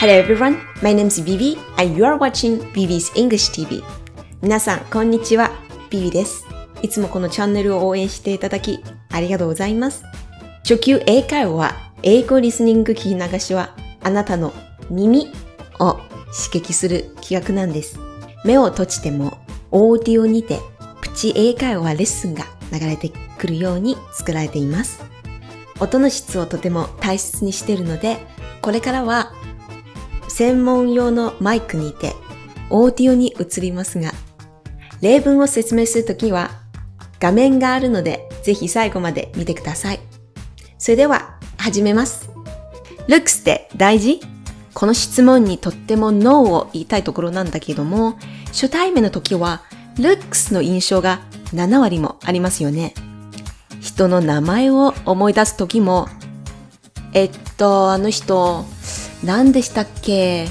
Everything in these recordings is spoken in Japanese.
Hello everyone, my name is Vivi and you are watching Vivi's English TV. 皆さん、こんにちは。ビビです。いつもこのチャンネルを応援していただき、ありがとうございます。初級英会話は、英語リスニング聞き流しは、あなたの耳を刺激する企画なんです。目を閉じても、オーディオにて、プチ英会話レッスンが流れてくるように作られています。音の質をとても大切にしているので、これからは専門用のマイクにてオーディオに移りますが、例文を説明するときは画面があるのでぜひ最後まで見てください。それでは始めます。looks って大事？この質問にとっても No を言いたいところなんだけども、初対面の時は looks の印象が7割もありますよね。人の名前を思い出す時も、えっと、あの人、何でしたっけ？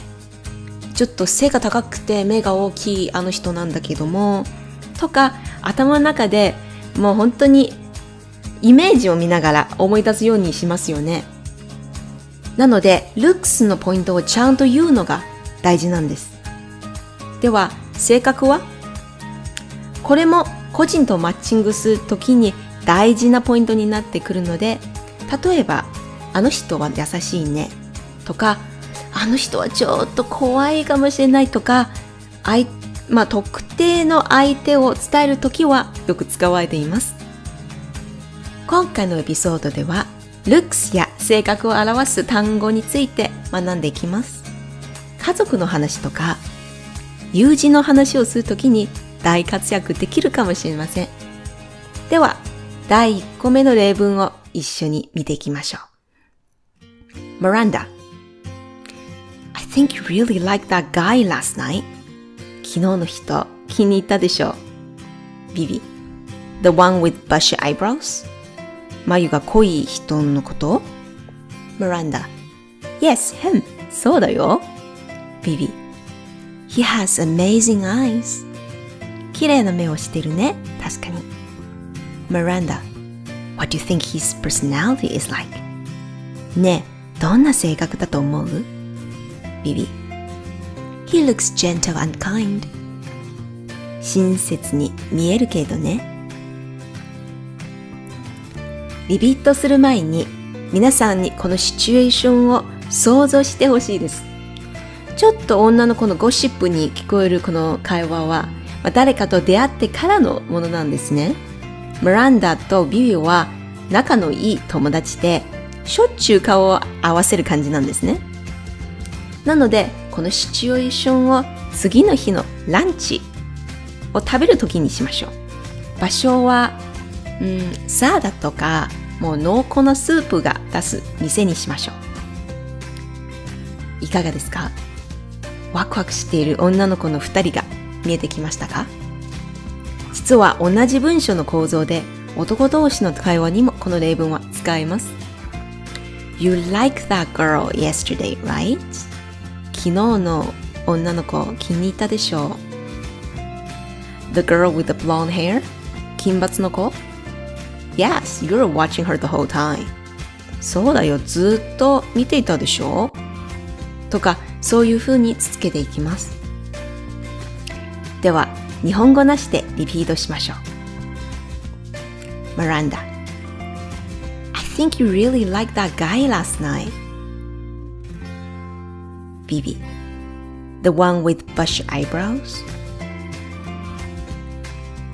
ちょっと背が高くて目が大きいあの人なんだけども、とか頭の中でもう本当にイメージを見ながら思い出すようにしますよね。なので、looks のポイントをちゃんと言うのが大事なんです。では、性格は？これも個人とマッチングするときに大事なポイントになってくるので、例えば、あの人は優しいね。とか、あの人はちょっと怖いかもしれないとか、あいまあ、特定の相手を伝えるときはよく使われています。今回のエピソードでは、looks や性格を表す単語について学んでいきます。家族の話とか、友人の話をするときに大活躍できるかもしれません。では、第1個目の例文を一緒に見ていきましょう。Miranda think you really liked that guy last night. 昨日の人気に入ったでしょう。Vivi The one with bushy eyebrows? 眉が濃い人のこと ?Miranda Yes, him. そうだよ。Vivi He has amazing eyes. 綺麗な目をしてるね。確かに。Miranda What do you think his personality is like? ねえ、どんな性格だと思う Vivi He looks gentle and kind. 親切に見えるけどね。リピートする前に皆さんにこのシチュエーションを想像してほしいです。ちょっと女の子のゴシップに聞こえるこの会話は誰かと出会ってからのものなんですね。ムランダとビビは仲のいい友達でしょっちゅう顔を合わせる感じなんですね。なのでこのシチュエーションを次の日のランチを食べる時にしましょう。場所は、うん、サーダとかもう濃厚なスープが出す店にしましょう。いかがですか？ワクワクしている女の子の2人が見えてきましたか？実は同じ文章の構造で男同士の会話にもこの例文は使えます。You like that girl yesterday, right? 昨日の女の子気に入ったでしょう The girl with the blonde hair? 金髪の子 Yes, you're watching her the whole time. そうだよ、ずっと見ていたでしょとか、そういう風に続けていきます。では、日本語なしでリピートしましょう。Miranda I think you really liked that guy last night. Vivi. The one with bushy eyebrows?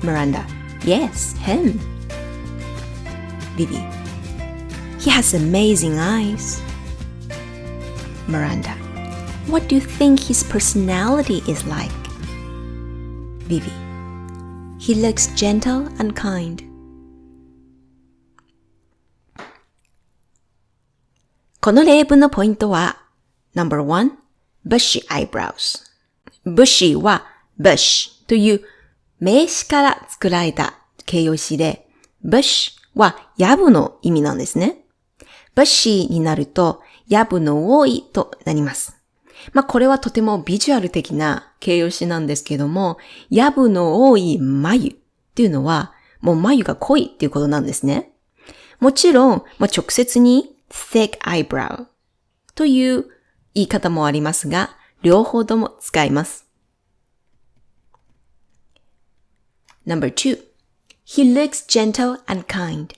Miranda. Yes, him. Vivi. He has amazing eyes. Miranda. What do you think his personality is like? Vivi. He looks gentle and kind. この例文のポイントは No.1 bushy eyebrows bushy は bush という名詞から作られた形容詞で bush はヤブの意味なんですね。bushy になるとヤブの多いとなります。まあこれはとてもビジュアル的な形容詞なんですけども、ヤブの多い眉っていうのはもう眉が濃いっていうことなんですね。もちろん、まあ、直接に thick eyebrow という言い方もありますが、両方とも使います。No.2 He looks gentle and kind.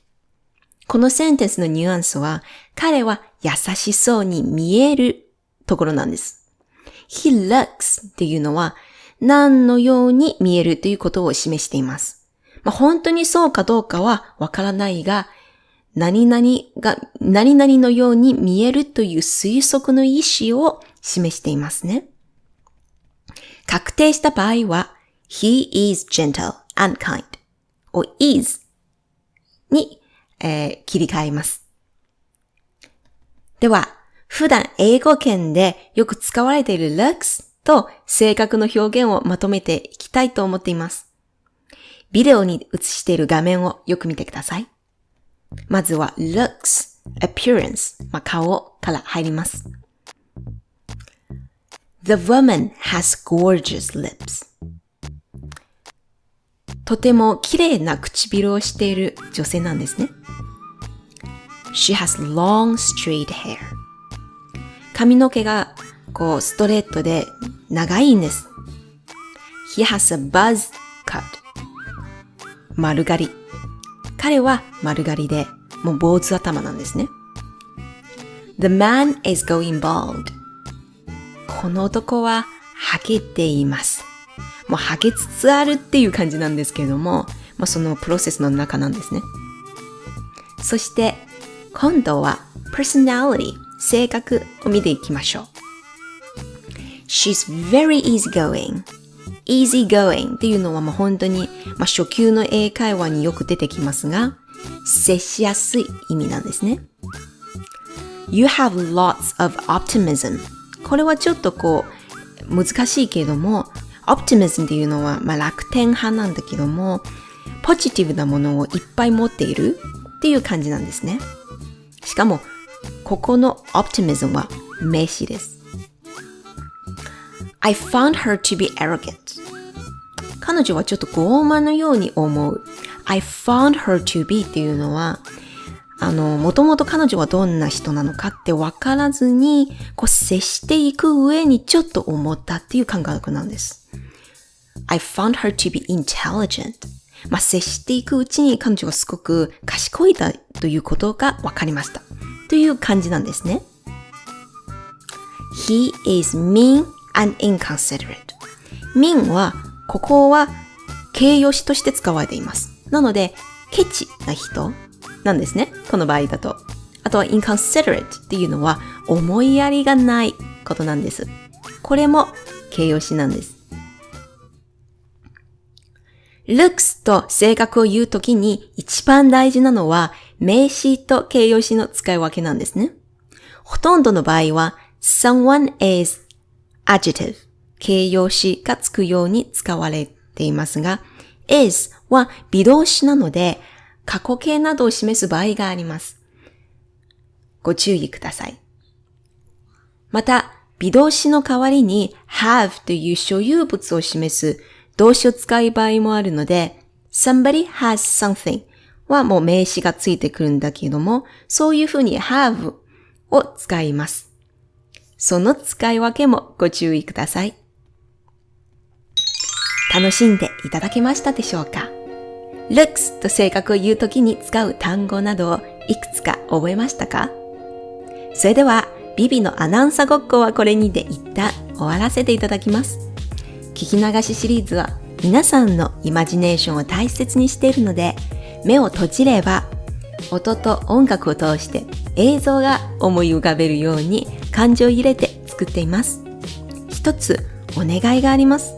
このセンテンスのニュアンスは、彼は優しそうに見えるところなんです。He looks っていうのは、何のように見えるということを示しています。まあ、本当にそうかどうかはわからないが、何々が、何々のように見えるという推測の意思を示していますね。確定した場合は、he is gentle and kind を is に、えー、切り替えます。では、普段英語圏でよく使われている looks と性格の表現をまとめていきたいと思っています。ビデオに映している画面をよく見てください。まずは looks, appearance, まあ、顔から入ります。The woman has gorgeous lips. とても綺麗な唇をしている女性なんですね。She has long straight hair. 髪の毛がこうストレートで長いんです。He has a buzz cut. 丸刈り。彼は丸刈りで、もう坊主頭なんですね。The man is going bald. この男はハゲています。もうハゲつつあるっていう感じなんですけれども、まあ、そのプロセスの中なんですね。そして、今度は personality 性格を見ていきましょう。She's very easygoing. Easygoing っていうのはもう本当に、まあ、初級の英会話によく出てきますが、接しやすい意味なんですね。You have lots of optimism. これはちょっとこう、難しいけれども、optimism っていうのは、まあ、楽天派なんだけども、ポジティブなものをいっぱい持っているっていう感じなんですね。しかも、ここの optimism は名詞です。I found her to be arrogant. 彼女はちょっと傲慢のように思う。I found her to be っていうのは、あの、もともと彼女はどんな人なのかって分からずに、こう接していく上にちょっと思ったっていう感覚なんです。I found her to be intelligent. まあ、接していくうちに彼女がすごく賢いだということが分かりました。という感じなんですね。He is mean and inconsiderate. mean は、ここは形容詞として使われています。なので、ケチな人なんですね。この場合だと。あとは inconsiderate っていうのは思いやりがないことなんです。これも形容詞なんです。looks と性格を言うときに一番大事なのは名詞と形容詞の使い分けなんですね。ほとんどの場合は someone is adjective 形容詞がつくように使われていますが、is は微動詞なので過去形などを示す場合があります。ご注意ください。また、微動詞の代わりに have という所有物を示す動詞を使う場合もあるので、somebody has something はもう名詞がついてくるんだけども、そういうふうに have を使います。その使い分けもご注意ください。楽しんでいただけましたでしょうか ?looks と性格を言うときに使う単語などをいくつか覚えましたか？それでは、ビビのアナウンサーごっこはこれにて一旦終わらせていただきます。聞き流しシリーズは皆さんのイマジネーションを大切にしているので、目を閉じれば音と音楽を通して映像が思い浮かべるように感情を入れて作っています。一つお願いがあります。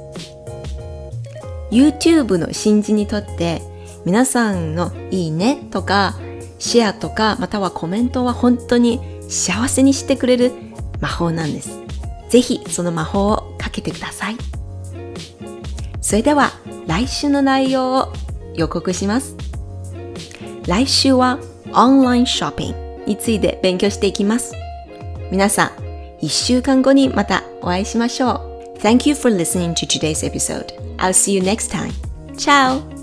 YouTube の新人にとって皆さんのいいねとかシェアとかまたはコメントは本当に幸せにしてくれる魔法なんです。ぜひその魔法をかけてください。それでは来週の内容を予告します。来週はオンラインショッピングについて勉強していきます。皆さん、一週間後にまたお会いしましょう。Thank you for listening to today's episode. I'll see you next time. Ciao!